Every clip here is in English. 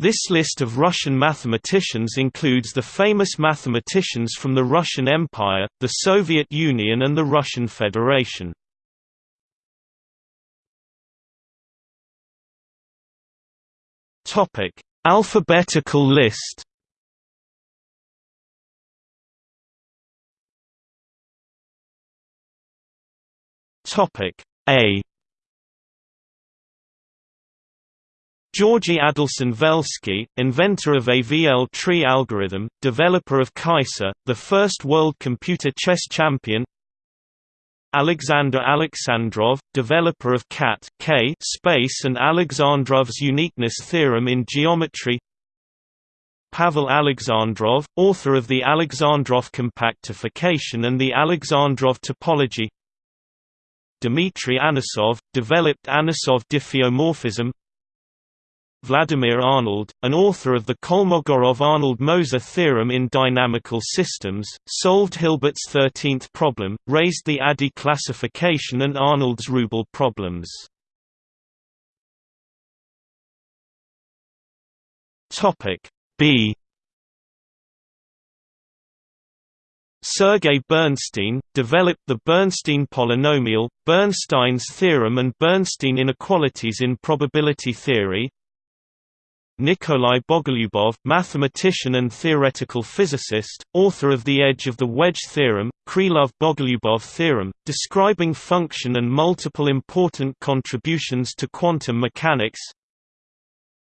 This list of Russian mathematicians includes the famous mathematicians from the Russian Empire, the Soviet Union and the Russian Federation. Alphabetical list. A Georgy Adelson Velsky, inventor of AVL tree algorithm, developer of Kaissa, the first world computer chess champion. Alexander Alexandrov, developer of cat K space and Alexandrov's uniqueness theorem in geometry. Pavel Alexandrov, author of the Alexandrov compactification and the Alexandrov topology. Dmitry Anosov, developed Anosov diffeomorphism Vladimir Arnold, an author of the Kolmogorov-Arnold-Moser theorem in dynamical systems, solved Hilbert's 13th problem, raised the ADE classification and Arnold's rouble problems. B Sergei Bernstein, developed the Bernstein polynomial, Bernstein's theorem and Bernstein inequalities in probability theory Nikolai Bogolyubov, mathematician and theoretical physicist, author of The Edge of the Wedge theorem, Krylov-Bogolyubov theorem, describing function and multiple important contributions to quantum mechanics.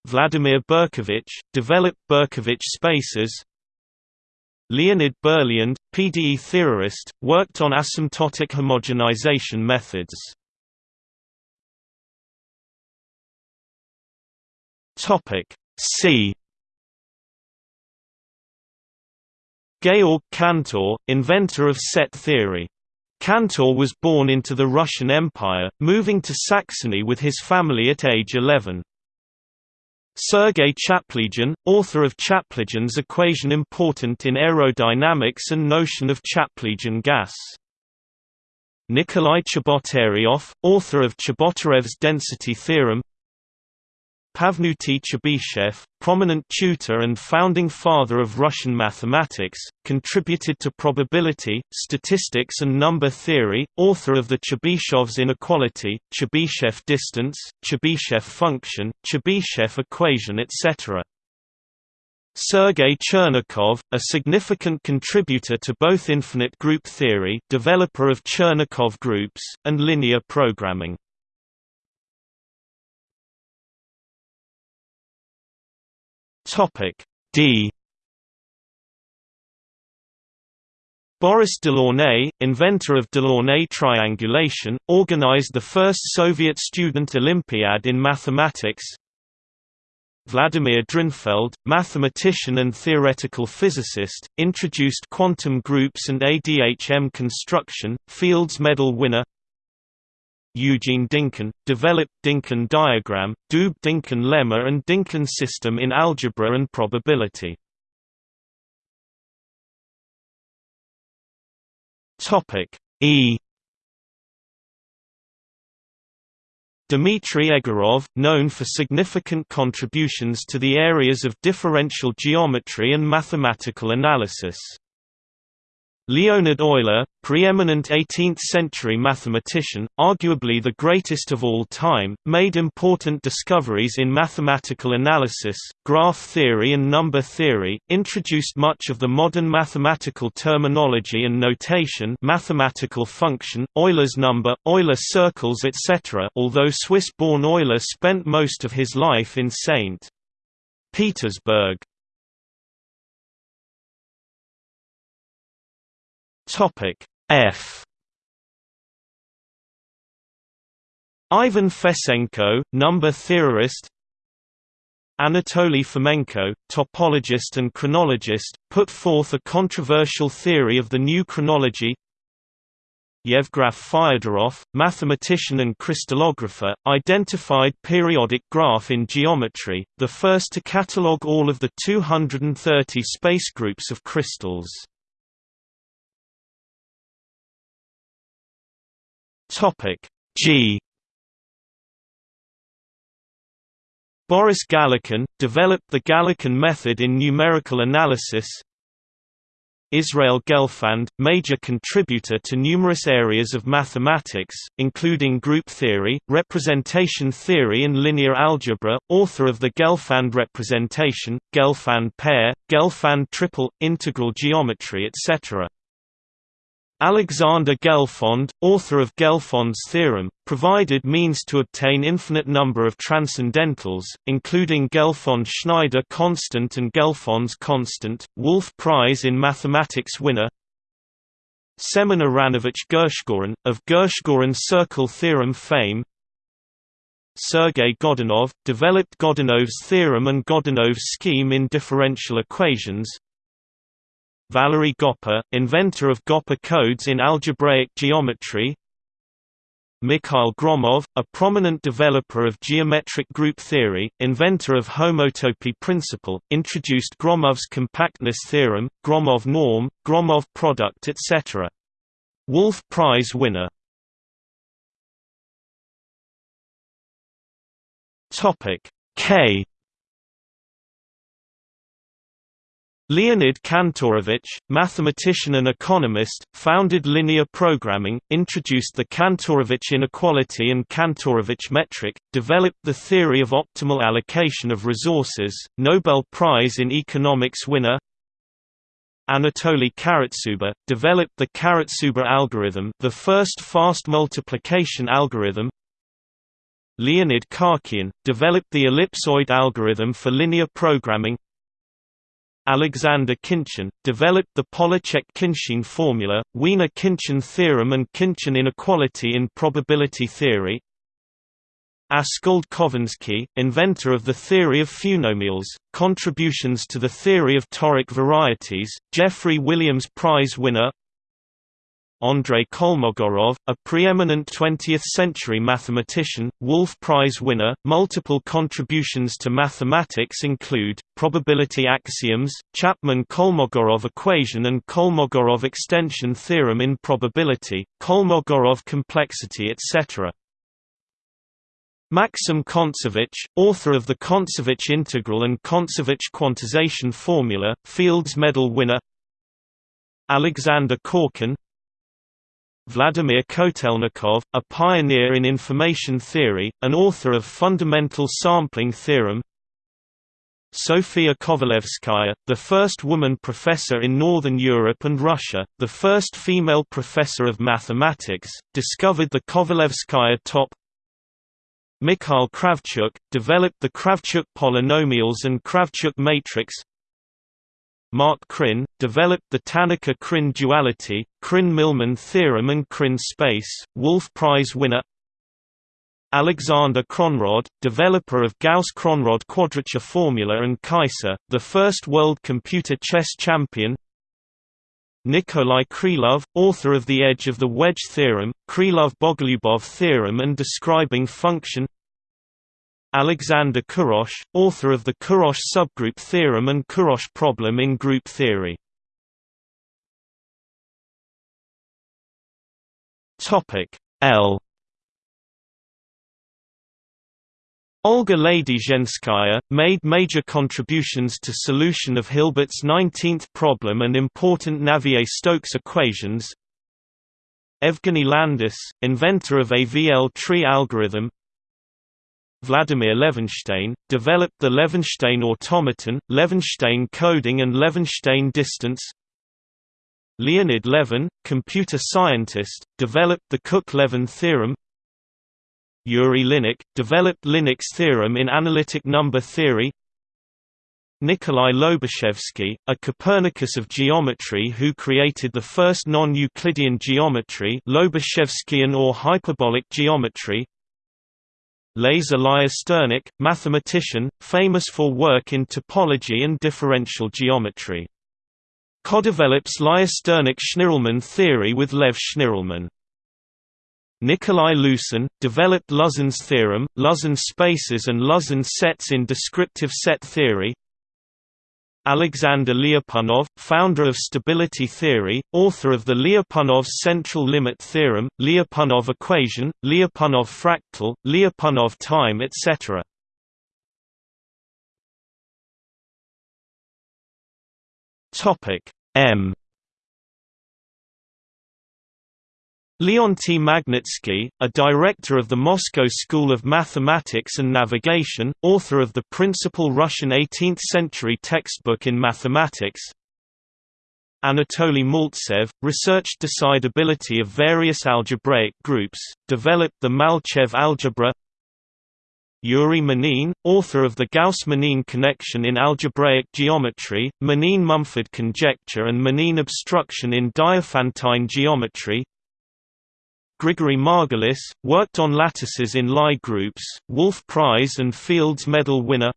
Vladimir Berkovich, developed Berkovich spaces. Leonid Berliand, PDE theorist, worked on asymptotic homogenization methods. Topic C. Georg Cantor, inventor of set theory. Cantor was born into the Russian Empire, moving to Saxony with his family at age 11. Sergei Chaplygin, author of Chaplygin's equation important in aerodynamics and notion of Chaplygin gas. Nikolai Chebotaryov, author of Chebotarev's density theorem Pafnuty Chebyshev, prominent tutor and founding father of Russian mathematics, contributed to probability, statistics and number theory, author of the Chebyshev's inequality, Chebyshev distance, Chebyshev function, Chebyshev equation etc. Sergei Chernikov, a significant contributor to both infinite group theory developer of Chernikov groups, and linear programming. Topic D Boris Delaunay, inventor of Delaunay triangulation, organized the first Soviet student Olympiad in mathematics. Vladimir Drinfeld, mathematician and theoretical physicist, introduced quantum groups and ADHM construction, Fields Medal winner. Eugene Dynkin, developed Dynkin diagram, Doob-Dynkin lemma and Dynkin system in algebra and probability. E Dmitry Egorov, known for significant contributions to the areas of differential geometry and mathematical analysis. Leonhard Euler, preeminent 18th-century mathematician, arguably the greatest of all time, made important discoveries in mathematical analysis, graph theory and number theory, introduced much of the modern mathematical terminology and notation mathematical function, Euler's number, Euler circles etc. although Swiss-born Euler spent most of his life in St. Petersburg. Topic F. Ivan Fesenko, number theorist. Anatoly Fomenko, topologist and chronologist, put forth a controversial theory of the new chronology. Yevgraf Fyodorov, mathematician and crystallographer, identified periodic graph in geometry, the first to catalogue all of the 230 space groups of crystals. Topic G Boris Galerkin, developed the Galerkin method in numerical analysis Israel Gelfand, major contributor to numerous areas of mathematics, including group theory, representation theory and linear algebra, author of the Gelfand representation, Gelfand pair, Gelfand triple, integral geometry etc. Alexander Gelfond, author of Gelfond's theorem, provided means to obtain infinite number of transcendentals, including Gelfond-Schneider constant and Gelfond's constant, Wolf Prize in Mathematics winner Semen Aranovich Gershgorin, of Gershgorin circle theorem fame Sergei Godunov, developed Godunov's theorem and Godunov's scheme in differential equations Valery Goppa, inventor of Goppa codes in algebraic geometry. Mikhail Gromov, a prominent developer of geometric group theory, inventor of homotopy principle, introduced Gromov's compactness theorem, Gromov norm, Gromov product etc. Wolf Prize winner. K Leonid Kantorovich, mathematician and economist, founded linear programming, introduced the Kantorovich inequality and Kantorovich metric, developed the theory of optimal allocation of resources, Nobel Prize in Economics winner Anatoly Karatsuba, developed the Karatsuba algorithm the first fast multiplication algorithm Leonid Khachiyan, developed the ellipsoid algorithm for linear programming Alexander Khinchin, developed the Pollaczek-Khinchin formula, Wiener-Khinchin theorem and Khinchin inequality in probability theory. Askold Khovansky, inventor of the theory of fewnomials, contributions to the theory of toric varieties, Jeffery Williams Prize winner Andrei Kolmogorov, a preeminent 20th-century mathematician, Wolf Prize winner. Multiple contributions to mathematics include probability axioms, Chapman-Kolmogorov equation and Kolmogorov extension theorem in probability, Kolmogorov complexity etc. Maxim Kontsevich, author of the Kontsevich integral and Kontsevich quantization formula, Fields Medal winner Alexander Korkin, Vladimir Kotelnikov, a pioneer in information theory, an author of Fundamental Sampling Theorem. Sofia Kovalevskaya, the first woman professor in Northern Europe and Russia, the first female professor of mathematics, discovered the Kovalevskaya top. Mikhail Kravchuk, developed the Kravchuk polynomials and Kravchuk matrix Mark Krein, developed the Tannaka-Krein duality, Krein–Milman theorem and Krein space, Wolf Prize winner. Alexander Kronrod, developer of Gauss-Kronrod quadrature formula and Kaissa, the first world computer chess champion. Nikolai Krylov, author of The Edge of the Wedge theorem, Krylov-Bogolyubov theorem and describing function Alexander Kurosh, author of the Kurosh subgroup theorem and Kurosh problem in group theory. L. Olga Ladyzhenskaya, made major contributions to solution of Hilbert's 19th problem and important Navier-Stokes equations. Evgeny Landis, inventor of AVL tree algorithm Vladimir Levenshtein, developed the Levenshtein automaton, Levenshtein coding and Levenshtein distance. Leonid Levin, computer scientist, developed the Cook-Levin theorem. Yuri Linnik, developed Linnik's theorem in analytic number theory. Nikolai Lobachevsky, a Copernicus of geometry who created the first non-Euclidean geometry Lobachevskian or hyperbolic geometry Lazar Lyusternik, mathematician, famous for work in topology and differential geometry. Co-develops Lyusternik-Schnirelmann theory with Lev Schnirelmann. Nikolai Lusin, developed Lusin's theorem, Lusin spaces and Lusin sets in descriptive set theory Alexander Lyapunov, founder of stability theory, author of the Lyapunov central limit theorem, Lyapunov equation, Lyapunov fractal, Lyapunov time etc. M Leonty Magnitsky, a director of the Moscow School of Mathematics and Navigation, author of the principal Russian 18th-century textbook in mathematics. Anatoly Maltsev, researched decidability of various algebraic groups, developed the Malchev algebra. Yuri Manin, author of the Gauss-Manin connection in algebraic geometry, Manin-Mumford conjecture and Manin obstruction in Diophantine geometry Grigory Margulis, worked on lattices in Lie groups, Wolf Prize and Fields Medal winner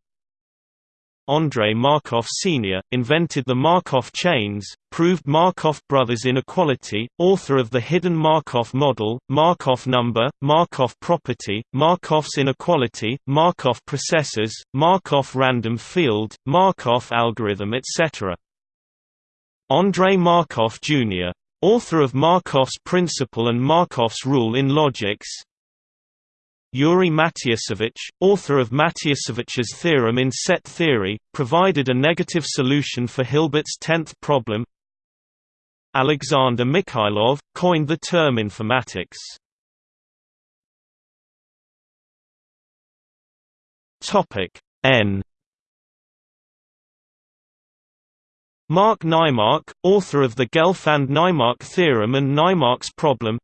Andrei Markov Sr., invented the Markov chains, proved Markov brothers inequality, author of the hidden Markov model, Markov number, Markov property, Markov's inequality, Markov processes, Markov random field, Markov algorithm etc. Andrei Markov Jr. Author of Markov's principle and Markov's rule in logics. Yuri Matiasevich, author of Matiasevich's theorem in set theory, provided a negative solution for Hilbert's tenth problem. Alexander Mikhailov, coined the term informatics. N Mark Naimark, author of the Gelfand–Naimark theorem and Naimark's problem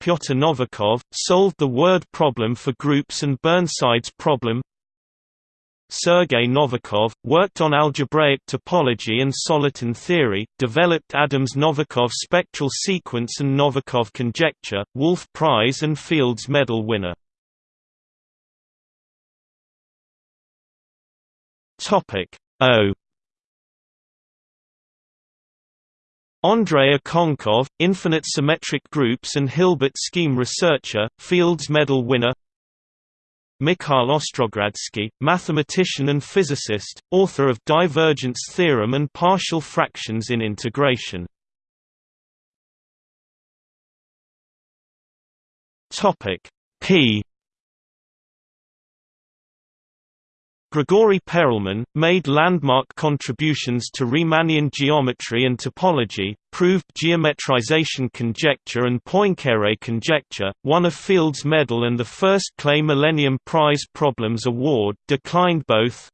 Pyotr Novikov, solved the word problem for groups and Burnside's problem Sergei Novikov, worked on algebraic topology and soliton theory, developed Adams-Novikov spectral sequence and Novikov conjecture, Wolf Prize and Fields Medal winner. O Andrei Okounkov, infinite symmetric groups and Hilbert scheme researcher, Fields Medal winner Mikhail Ostrogradsky, mathematician and physicist, author of divergence theorem and partial fractions in integration. P Grigory Perelman, made landmark contributions to Riemannian geometry and topology, proved geometrization conjecture and Poincare conjecture, won a Fields Medal and the first Clay Millennium Prize Problems Award, declined both.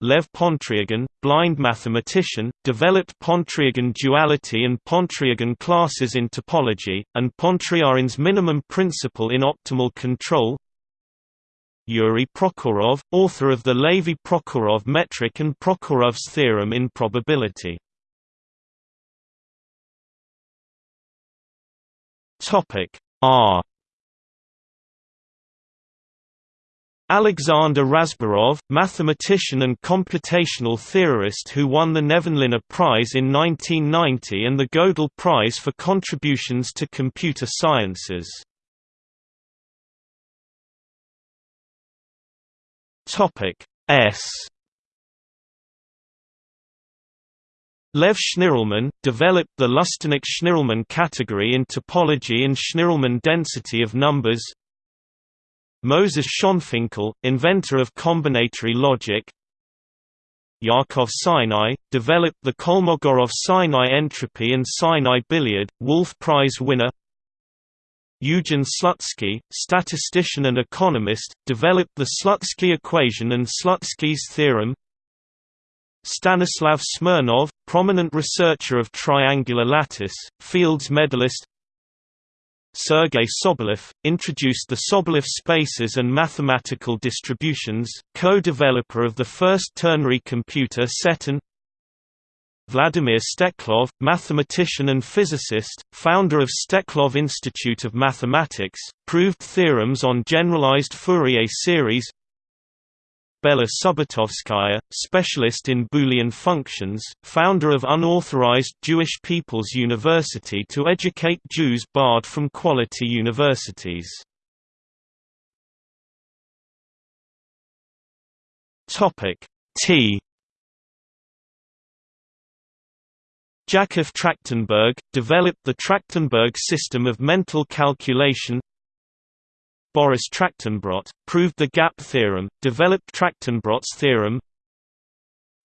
Lev Pontryagin, blind mathematician, developed Pontryagin duality and Pontryagin classes in topology, and Pontryagin's minimum principle in optimal control, Yuri Prokhorov, author of the Levy-Prokhorov metric and Prokhorov's theorem in probability. Topic R Alexander Razborov, mathematician and computational theorist who won the Nevanlinna Prize in 1990 and the Gödel Prize for contributions to computer sciences. Topic S. Lev Schnirelman, developed the Lusternik-Schnirelman category in topology and Schnirelman density of numbers. Moses Schonfinkel, inventor of combinatory logic. Yakov Sinai, developed the Kolmogorov-Sinai entropy and Sinai billiard, Wolf Prize winner Eugen Slutsky, statistician and economist, developed the Slutsky equation and Slutsky's theorem. Stanislav Smirnov, prominent researcher of triangular lattice, Fields medalist. Sergei Sobolev, introduced the Sobolev spaces and mathematical distributions, co-developer of the first ternary computer Setun. Vladimir Steklov, mathematician and physicist, founder of Steklov Institute of Mathematics, proved theorems on generalized Fourier series Bella Subbotovskaya, specialist in Boolean functions, founder of unauthorized Jewish People's University to educate Jews barred from quality universities. T Jakov Trachtenberg, developed the Trachtenberg system of mental calculation. Boris Trachtenbrot, proved the gap theorem, developed Trachtenbrot's theorem.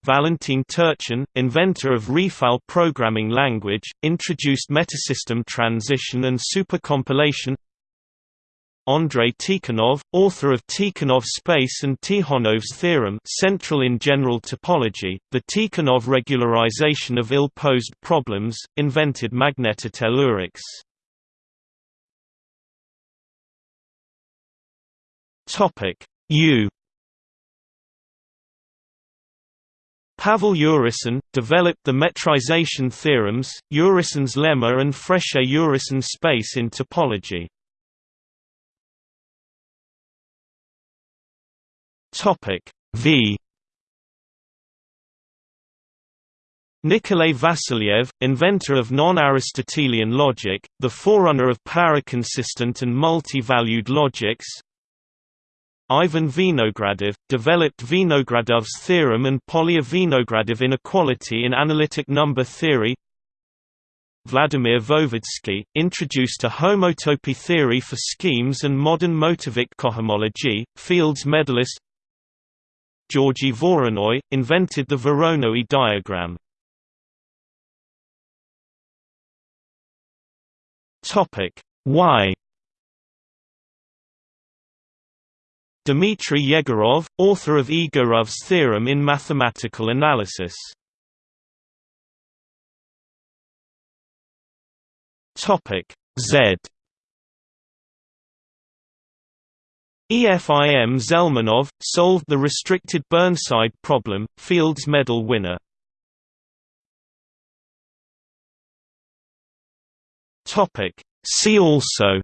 Valentin Turchin, inventor of Refal programming language, introduced metasystem transition and supercompilation Andrei Tikhonov, author of Tikhonov space and Tikhonov's theorem central in general topology, the Tikhonov regularization of ill-posed problems, invented magnetotellurics. U Pavel Urysohn, developed the metrization theorems, Urysohn's lemma and Frechet-Urysohn space in topology. V. Nikolay Vassiliev, inventor of non-Aristotelian logic, the forerunner of paraconsistent and multi-valued logics, Ivan Vinogradov, developed Vinogradov's theorem and Polya-Vinogradov inequality in analytic number theory. Vladimir Voevodsky, introduced a homotopy theory for schemes and modern motivic cohomology, Fields medalist Georgy Voronoi, invented the Voronoi diagram. Y Dmitry Yegorov, author of Egorov's theorem in mathematical analysis. Topic Z EFIM Zelmanov, solved the restricted Burnside problem, Fields Medal winner. See also.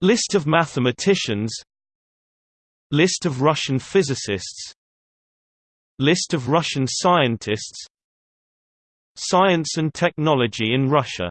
List of mathematicians. List of Russian physicists. List of Russian scientists. Science and technology in Russia